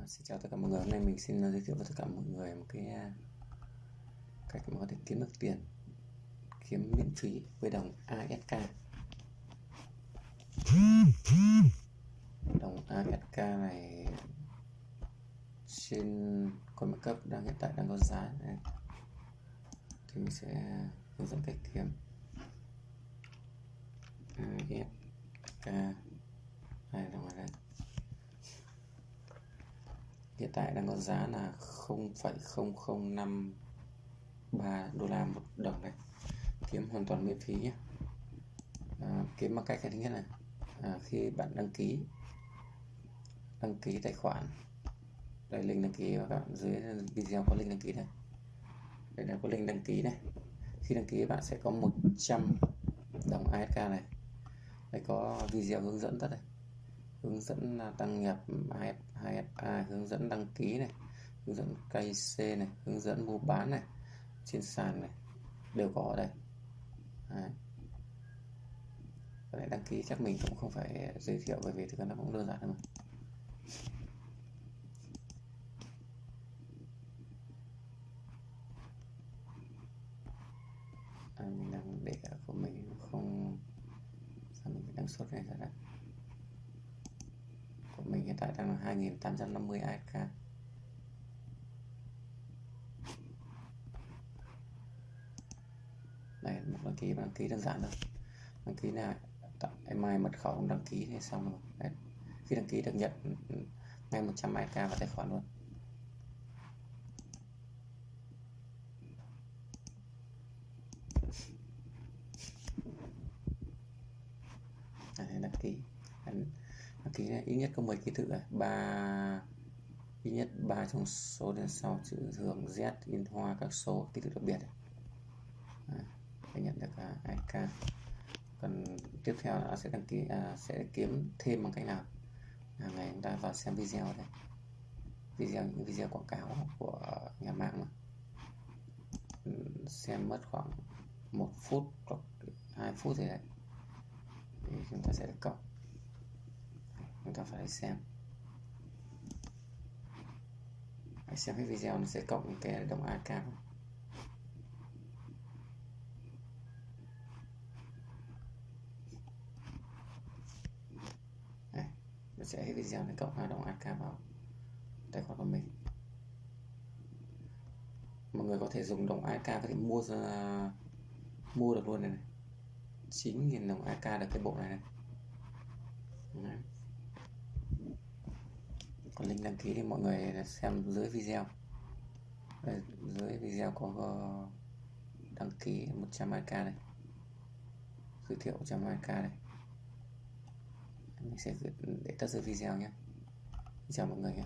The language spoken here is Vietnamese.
À, xin chào tất cả mọi người, hôm nay mình xin ờ, giới thiệu với tất cả mọi người một cái à, cách mà có thể kiếm được tiền kiếm miễn phí với đồng ASK đồng ASK này trên coin cấp đang hiện tại đang có giá này. thì mình sẽ hướng dẫn cách kiếm. ASK này đồng này đây hiện tại đang có giá là 0,0053 đô la một đồng này. Kiếm hoàn toàn miễn phí nhé. À, kiếm bằng cách thứ nhất là à, khi bạn đăng ký đăng ký tài khoản đây link đăng ký và các bạn dưới video có link đăng ký đây đây là có link đăng ký này. Khi đăng ký bạn sẽ có 100 đồng ASK này. Đây có video hướng dẫn tất này hướng dẫn đăng nhập AFA hướng dẫn đăng ký này hướng dẫn KC này hướng dẫn mua bán này trên sàn này đều có ở đây. Đấy. Đăng ký chắc mình cũng không phải giới thiệu bởi vì thực ra nó cũng đơn giản thôi à, mình đang để của mình không sao mình phải đăng xuất này ra đây? Tại đang là 2850 ASK đây, một đăng ký đăng ký đơn giản thôi. Đăng ký này email mật khẩu đăng ký thì xong rồi. Đấy. khi đăng ký được nhận ngay 100 ASK vào tài khoản luôn Đấy, đăng ký đăng ký ít nhất có 10 ký tự này ba ít nhất ba trong số đến sau chữ thường Z in hoa các số ký tự đặc biệt này. để nhận được à, IK còn tiếp theo là sẽ đăng ký à, sẽ kiếm thêm bằng cách nào? À, ngày chúng ta vào xem video đây. Video những video quảng cáo của nhà mạng mà. Xem mất khoảng một phút hoặc hai phút gì đấy. Thì chúng ta sẽ cộng chúng ta phải xem. Hãy xem cái video nó sẽ cộng cái đồng AK Đây, nó sẽ cái video này cộng hai đồng AK vào tài khoản của mình. Mọi người có thể dùng đồng AK có thể mua ra mua được luôn này, này. 9.000 đồng AK được cái bộ này này Đấy còn link đăng ký thì mọi người xem dưới video. Đây, dưới video có đăng ký 120k này. Giới thiệu 120k này. Mình sẽ để tắt dưới video nhé. Chào mọi người nhé.